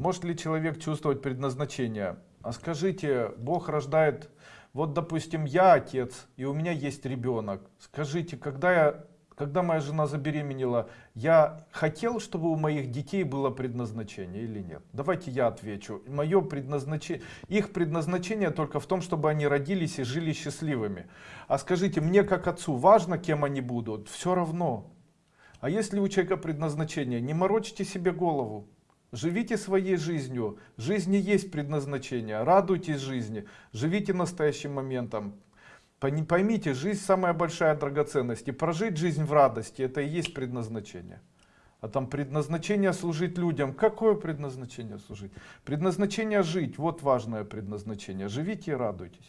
Может ли человек чувствовать предназначение? А скажите, Бог рождает, вот допустим, я отец, и у меня есть ребенок. Скажите, когда, я, когда моя жена забеременела, я хотел, чтобы у моих детей было предназначение или нет? Давайте я отвечу. Мое предназначение, их предназначение только в том, чтобы они родились и жили счастливыми. А скажите, мне как отцу важно, кем они будут? Все равно. А если у человека предназначение, не морочьте себе голову. Живите своей жизнью. Жизни есть предназначение. Радуйтесь жизни. Живите настоящим моментом. Поймите, жизнь самая большая драгоценность. И прожить жизнь в радости, это и есть предназначение. А там предназначение служить людям. Какое предназначение служить? Предназначение жить. Вот важное предназначение. Живите и радуйтесь.